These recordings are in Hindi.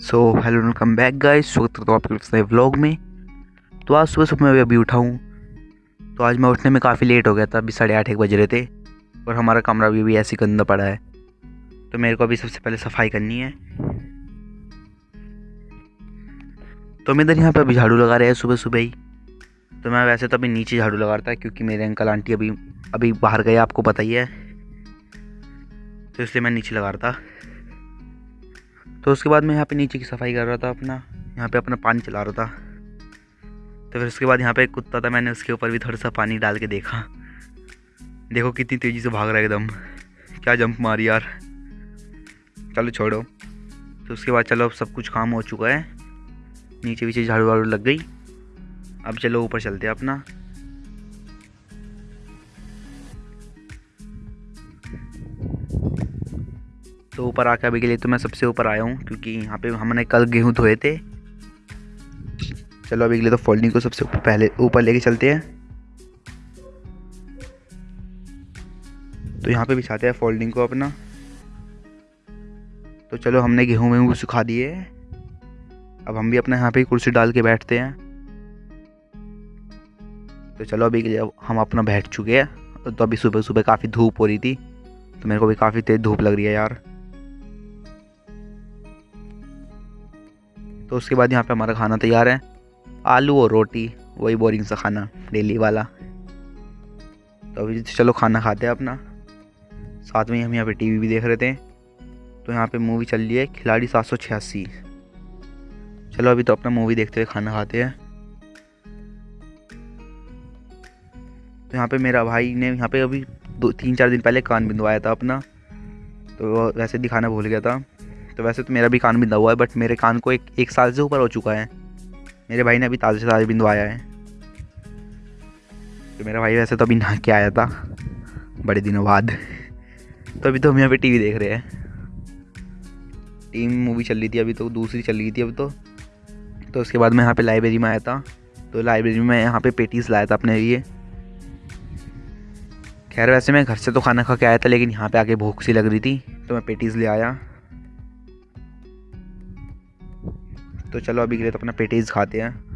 So hello welcome back guys स्वागत करता हूँ आपके नए व्लॉग में। तो आज सुबह सुबह मैं अभी उठा हूँ। तो आज मैं उठने में काफ़ी लेट हो गया था अभी साढ़े आठ एक बज रहे थे और हमारा कमरा भी, भी ऐसे गंदा पड़ा है। तो मेरे को अभी सबसे पहले सफ़ाई करनी है। तो मैं इधर यहाँ पर अभी झाड़ू लगा रहे हैं सुबह सुबह ही। तो मैं वैसे तो अभी नीचे झाड़ू लगा रहा था क्योंकि मेरे अंकल आंटी अभी अभी बाहर गए आपको पता ही है। तो इसलिए मैं नीचे लगा रहा था। तो उसके बाद मैं यहाँ पे नीचे की सफ़ाई कर रहा था अपना। यहाँ पे अपना पानी चला रहा था। तो फिर उसके बाद यहाँ पे एक कुत्ता था, मैंने उसके ऊपर भी थोड़ा सा पानी डाल के देखा। देखो कितनी तेज़ी से भाग रहा है एकदम। क्या जंप मारी यार। चलो छोड़ो। तो उसके बाद चलो अब सब कुछ काम हो चुका है। नीचे पीछे झाड़ू वाड़ू लग गई। अब चलो ऊपर चलते हैं अपना। तो ऊपर आके अभी के लिए तो मैं सबसे ऊपर आया हूँ, क्योंकि यहाँ पे हमने कल गेहूँ धोए थे। चलो अभी के लिए तो फोल्डिंग को सबसे पहले ऊपर लेके चलते हैं। तो यहाँ पे बिछाते हैं फोल्डिंग को अपना। तो चलो हमने गेहूँ वेहूँ सुखा दिए। अब हम भी अपने यहाँ पे कुर्सी डाल के बैठते हैं। तो चलो अभी के लिए हम अपना बैठ चुके हैं। तो अभी सुबह सुबह काफ़ी धूप हो रही थी तो मेरे को भी काफ़ी तेज़ धूप लग रही है यार। तो उसके बाद यहाँ पे हमारा खाना तैयार है। आलू और रोटी, वही बोरिंग सा खाना डेली वाला। तो अभी चलो खाना खाते हैं अपना। साथ में हम यहाँ पे टीवी भी देख रहे थे। तो यहाँ पे मूवी चल रही है, खिलाड़ी सात सौ छियासी। चलो अभी तो अपना मूवी देखते हुए खाना खाते हैं। तो यहाँ पे मेरा भाई ने यहाँ पे अभी दो, तीन चार दिन पहले कान बिंदवाया था अपना। तो वैसे दिखाना भूल गया था। तो वैसे तो मेरा भी कान बिंदा हुआ है बट मेरे कान को एक एक साल से ऊपर हो चुका है। मेरे भाई ने अभी ताज़े ताज़े बिंदवाया है। तो मेरा भाई वैसे तो अभी नहा के आया था, बड़े दिनों बाद। तो अभी तो हम यहाँ पे टीवी देख रहे हैं। टीम मूवी चल रही थी, अभी तो दूसरी चल रही थी अभी तो। तो उसके बाद मैं यहाँ पे लाइब्रेरी में आया था। तो लाइब्रेरी में यहाँ पे पेटीज लाया था अपने लिए। खैर, वैसे मैं घर से तो खाना खा के आया था, लेकिन यहाँ पे आके भूख सी लग रही थी तो मैं पेटीज़ ले आया। तो चलो अभी के लिए तो अपना पेटीज खाते हैं।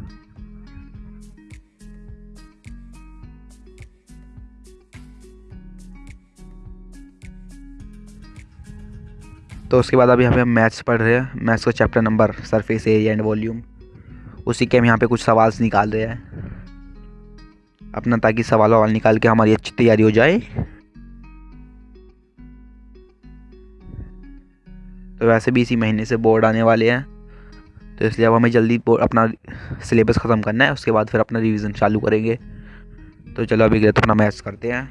तो उसके बाद अभी हमें मैथ्स पढ़ रहे हैं। मैथ्स का chapter number, surface area and volume. उसी के हम यहाँ पे कुछ सवाल निकाल रहे हैं। अपना ताकि सवाल वाल निकाल के हमारी अच्छी तैयारी हो जाए। तो वैसे भी इसी महीने से बोर्ड आने वाले हैं। तो इसलिए अब हमें जल्दी अपना सिलेबस ख़त्म करना है, उसके बाद फिर अपना रिवीजन चालू करेंगे। तो चलो अभी तो अपना मैथ्स करते हैं।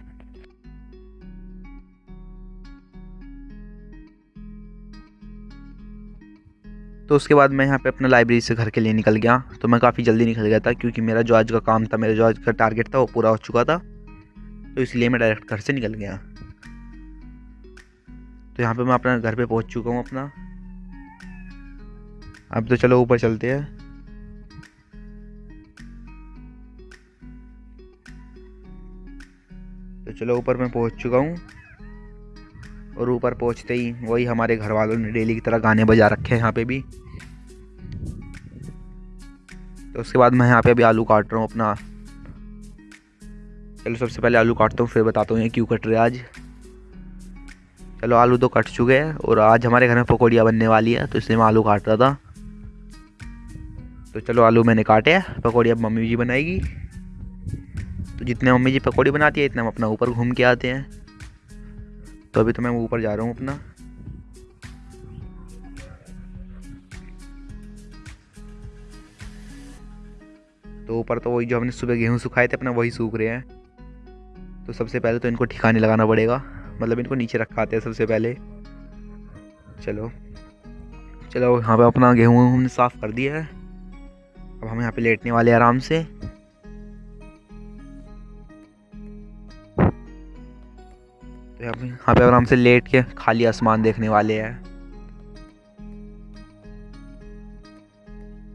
तो उसके बाद मैं यहाँ पे अपना लाइब्रेरी से घर के लिए निकल गया। तो मैं काफ़ी जल्दी निकल गया था, क्योंकि मेरा जो आज का काम था, मेरा जो आज का टारगेट था, वो पूरा हो चुका था। तो इसलिए मैं डायरेक्ट घर से निकल गया। तो यहाँ पे मैं अपना घर पे पहुँच चुका हूँ अपना। अब तो चलो ऊपर चलते हैं। तो चलो ऊपर मैं पहुँच चुका हूँ। और ऊपर पहुँचते ही वही हमारे घर वालों ने डेली की तरह गाने बजा रखे हैं यहाँ पे भी। तो उसके बाद मैं यहाँ पे अभी आलू काट रहा हूँ अपना। चलो सबसे पहले आलू काटता हूँ, फिर बताता हूँ ये क्यों कट रहे आज। चलो आलू तो कट चुके हैं, और आज हमारे घर में पकौड़ियाँ बनने वाली है तो इसलिए मैं आलू काट रहा था। तो चलो आलू मैंने काटे हैं, पकौड़ी अब मम्मी जी बनाएगी। तो जितने मम्मी जी पकौड़ी बनाती है, इतना हम अपना ऊपर घूम के आते हैं। तो अभी तो मैं ऊपर जा रहा हूँ अपना। तो ऊपर तो वही जो हमने सुबह गेहूँ सुखाए थे, अपना वही सूख रहे हैं। तो सबसे पहले तो इनको ठिकाने लगाना पड़ेगा। मतलब इनको नीचे रखाते हैं सबसे पहले। चलो। चलो, यहाँ पे अपना गेहूँ हमने साफ़ कर दिया है। अब हम यहाँ पे लेटने वाले आराम से। तो यहाँ पे आराम से लेट के खाली आसमान देखने वाले हैं।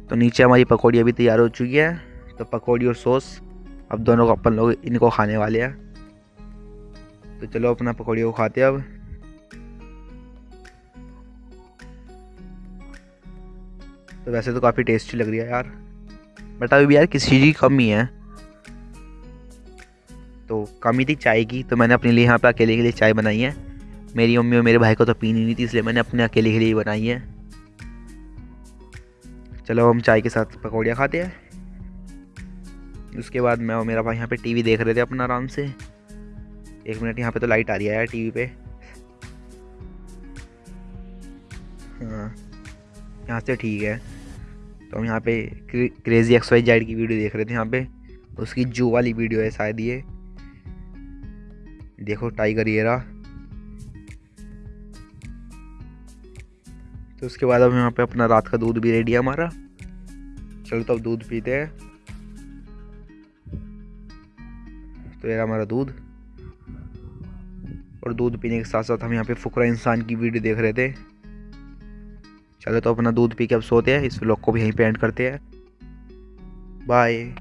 तो नीचे हमारी पकौड़ी अभी तैयार हो चुकी है। तो पकौड़ी और सॉस, अब दोनों को अपन लोग इनको खाने वाले हैं। तो चलो अपना पकौड़ी को खाते हैं अब। तो वैसे तो काफ़ी टेस्टी लग रही है यार। बट अभी यार किसी चीज़ की कमी है। तो कमी थी चाय की तो मैंने अपने लिए यहाँ पर अकेले के लिए चाय बनाई है। मेरी मम्मी और मेरे भाई को तो पीनी नहीं थी, इसलिए मैंने अपने अकेले के लिए ही बनाई है। चलो हम चाय के साथ पकौड़ियाँ खाते हैं। उसके बाद मैं और मेरा भाई यहाँ पे टीवी देख रहे थे अपना आराम से। एक मिनट, यहाँ पे तो लाइट आ रही है यार टीवी पे। हाँ यहाँ से ठीक है। तो हम यहाँ पे क्रेजी एक्स वाई जेड की वीडियो देख रहे थे यहाँ पे। उसकी जो वाली वीडियो है शायद ये। देखो टाइगर ये रहा तो उसके बाद अब यहाँ पे अपना रात का दूध भी रेडी है हमारा। चलो तो अब दूध पीते हैं। तो ये हमारा दूध। और दूध पीने के साथ साथ हम यहाँ पे फुकरा इंसान की वीडियो देख रहे थे। चलो तो अपना दूध पी के अब सोते हैं, इस व्लॉग को भी यहीं पे एंड करते हैं। बाय